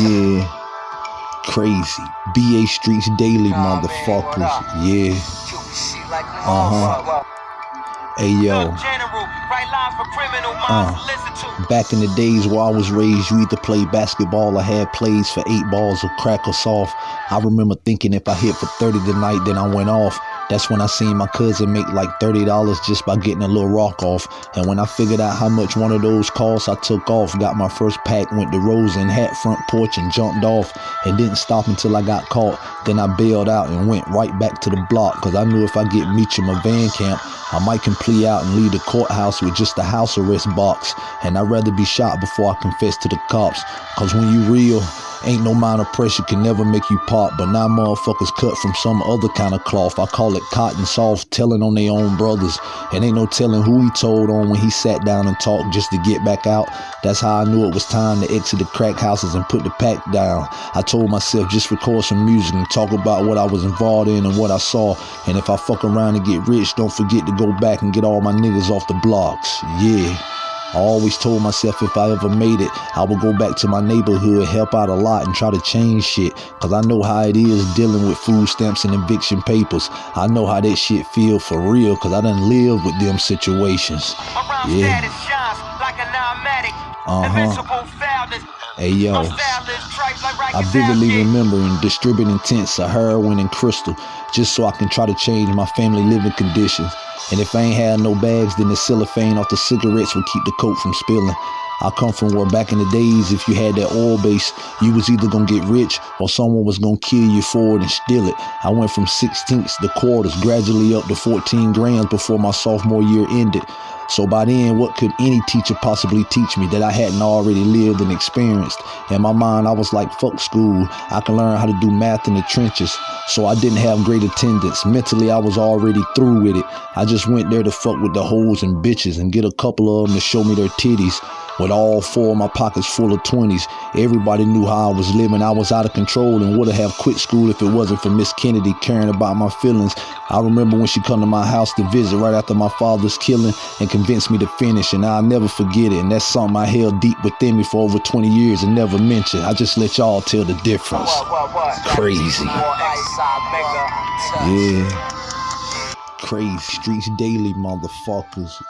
Yeah. Crazy. BA Streets Daily, motherfuckers. Yeah. Uh huh. Hey yo. Uh, back in the days where I was raised, you either played basketball or had plays for eight balls or crack or soft. I remember thinking if I hit for 30 tonight, then I went off. That's when I seen my cousin make like $30 just by getting a little rock off. And when I figured out how much one of those cost, I took off, got my first pack, went to Rose and hat front porch and jumped off and didn't stop until I got caught. Then I bailed out and went right back to the block because I knew if I get Meacham a van camp, I might can plea out and leave the courthouse with just a house arrest box. And I'd rather be shot before I confess to the cops. Cause when you real, Ain't no amount of pressure can never make you pop, but now motherfuckers cut from some other kind of cloth. I call it cotton soft, telling on their own brothers. And ain't no telling who he told on when he sat down and talked just to get back out. That's how I knew it was time to exit the crack houses and put the pack down. I told myself just record some music and talk about what I was involved in and what I saw. And if I fuck around and get rich, don't forget to go back and get all my niggas off the blocks. Yeah. I always told myself if I ever made it, I would go back to my neighborhood, help out a lot, and try to change shit. Cause I know how it is dealing with food stamps and eviction papers. I know how that shit feel for real, cause I done lived with them situations. Yeah. Uh-huh. Hey yo, I vividly remember in distributing tents of heroin and crystal just so I can try to change my family living conditions. And if I ain't had no bags, then the cellophane off the cigarettes would keep the coat from spilling. I come from where back in the days, if you had that oil base, you was either gonna get rich or someone was gonna kill you for it and steal it. I went from sixteenths to quarters, gradually up to 14 grams before my sophomore year ended. So by then, what could any teacher possibly teach me that I hadn't already lived and experienced? In my mind, I was like, fuck school. I can learn how to do math in the trenches. So I didn't have great attendance. Mentally, I was already through with it. I just went there to fuck with the hoes and bitches and get a couple of them to show me their titties with all four of my pockets full of 20s. Everybody knew how I was living. I was out of control and would have quit school if it wasn't for Miss Kennedy caring about my feelings. I remember when she come to my house to visit right after my father's killing and convinced me to finish and I'll never forget it. And that's something I held deep within me for over 20 years and never mentioned. I just let y'all tell the difference. Crazy. Yeah. Crazy. Streets daily, motherfuckers.